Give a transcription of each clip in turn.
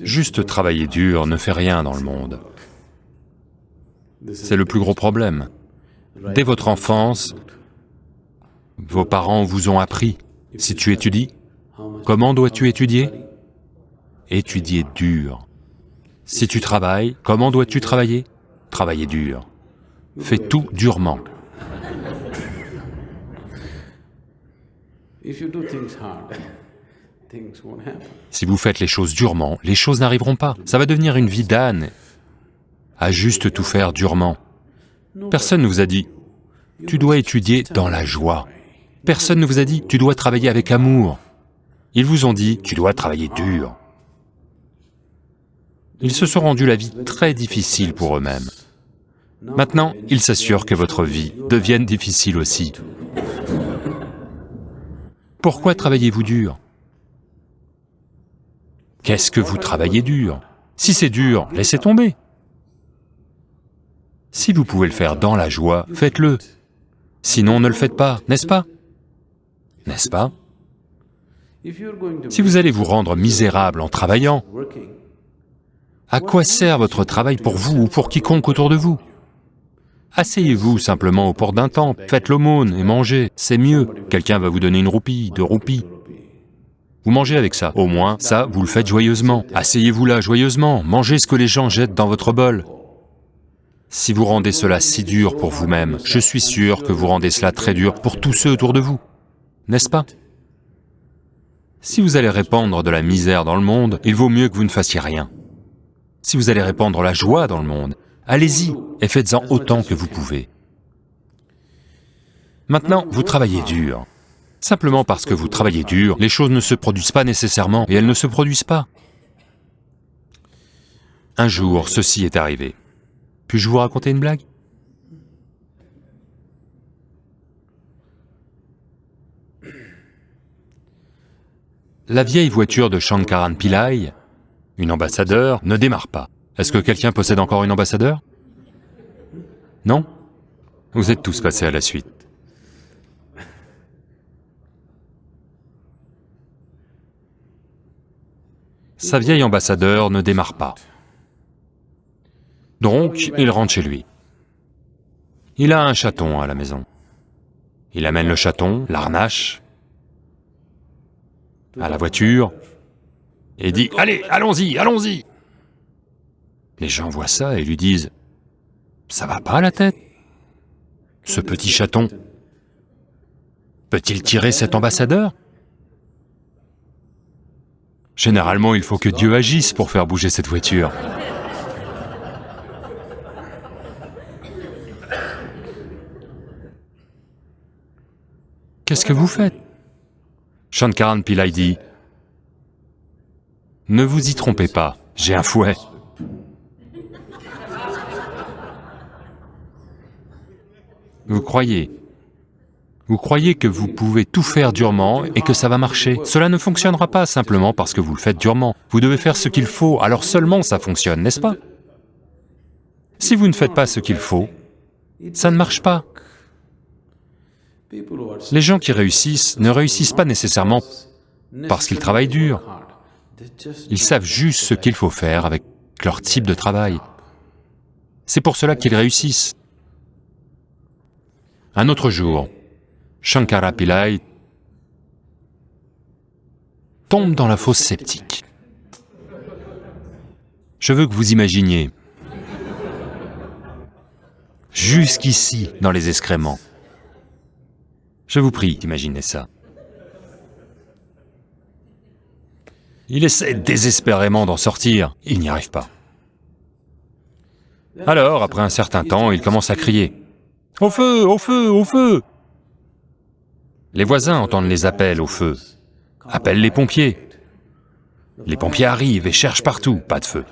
Juste travailler dur ne fait rien dans le monde. C'est le plus gros problème. Dès votre enfance, vos parents vous ont appris, si tu étudies, comment dois-tu étudier? Étudier dur. Si tu travailles, comment dois-tu travailler? Travailler dur. Fais tout durement. Si vous faites les choses durement, les choses n'arriveront pas. Ça va devenir une vie d'âne, à juste tout faire durement. Personne ne vous a dit, tu dois étudier dans la joie. Personne ne vous a dit, tu dois travailler avec amour. Ils vous ont dit, tu dois travailler dur. Ils se sont rendus la vie très difficile pour eux-mêmes. Maintenant, ils s'assurent que votre vie devienne difficile aussi. Pourquoi travaillez-vous dur? Qu'est-ce que vous travaillez dur? Si c'est dur, laissez tomber. Si vous pouvez le faire dans la joie, faites-le. Sinon, ne le faites pas, n'est-ce pas? N'est-ce pas? Si vous allez vous rendre misérable en travaillant, à quoi sert votre travail pour vous ou pour quiconque autour de vous? Asseyez-vous simplement au port d'un temple, faites l'aumône et mangez, c'est mieux. Quelqu'un va vous donner une roupie, deux roupies. Vous mangez avec ça, au moins, ça, vous le faites joyeusement. Asseyez-vous là joyeusement, mangez ce que les gens jettent dans votre bol. Si vous rendez cela si dur pour vous-même, je suis sûr que vous rendez cela très dur pour tous ceux autour de vous, n'est-ce pas? Si vous allez répandre de la misère dans le monde, il vaut mieux que vous ne fassiez rien. Si vous allez répandre la joie dans le monde, allez-y et faites-en autant que vous pouvez. Maintenant, vous travaillez dur. Simplement parce que vous travaillez dur, les choses ne se produisent pas nécessairement, et elles ne se produisent pas. Un jour, ceci est arrivé. Puis-je vous raconter une blague? La vieille voiture de Shankaran Pillai, une ambassadeur, ne démarre pas. Est-ce que quelqu'un possède encore une ambassadeur? Non? Vous êtes tous passés à la suite. Sa vieille ambassadeur ne démarre pas. Donc, il rentre chez lui. Il a un chaton à la maison. Il amène le chaton, l'arnache, à la voiture, et dit « Allez, allons-y, allons-y !» Les gens voient ça et lui disent « Ça va pas la tête Ce petit chaton, peut-il tirer cet ambassadeur ?» Généralement, il faut que Dieu agisse pour faire bouger cette voiture. Qu'est-ce que vous faites? Shankaran Pillai dit, « Ne vous y trompez pas, j'ai un fouet. » Vous croyez? Vous croyez que vous pouvez tout faire durement et que ça va marcher. Cela ne fonctionnera pas simplement parce que vous le faites durement. Vous devez faire ce qu'il faut, alors seulement ça fonctionne, n'est-ce pas? Si vous ne faites pas ce qu'il faut, ça ne marche pas. Les gens qui réussissent ne réussissent pas nécessairement parce qu'ils travaillent dur. Ils savent juste ce qu'il faut faire avec leur type de travail. C'est pour cela qu'ils réussissent. Un autre jour, Shankara Pillai tombe dans la fosse sceptique. Je veux que vous imaginiez, jusqu'ici dans les excréments. Je vous prie d'imaginer ça. Il essaie désespérément d'en sortir, il n'y arrive pas. Alors, après un certain temps, il commence à crier, « Au feu, au feu, au feu !» Les voisins entendent les appels au feu, appellent les pompiers. Les pompiers arrivent et cherchent partout, pas de feu.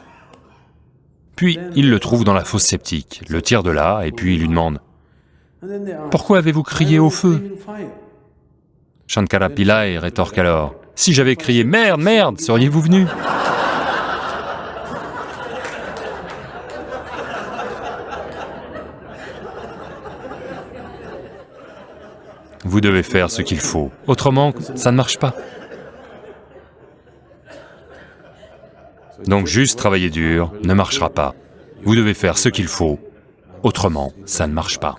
Puis, ils le trouvent dans la fosse sceptique, le tirent de là, et puis ils lui demandent « Pourquoi avez-vous crié au feu ?» Shankara Pillai rétorque alors « Si j'avais crié « Merde, merde !» seriez-vous venu ?» Vous devez faire ce qu'il faut, autrement, ça ne marche pas. Donc juste travailler dur ne marchera pas. Vous devez faire ce qu'il faut, autrement ça ne marche pas.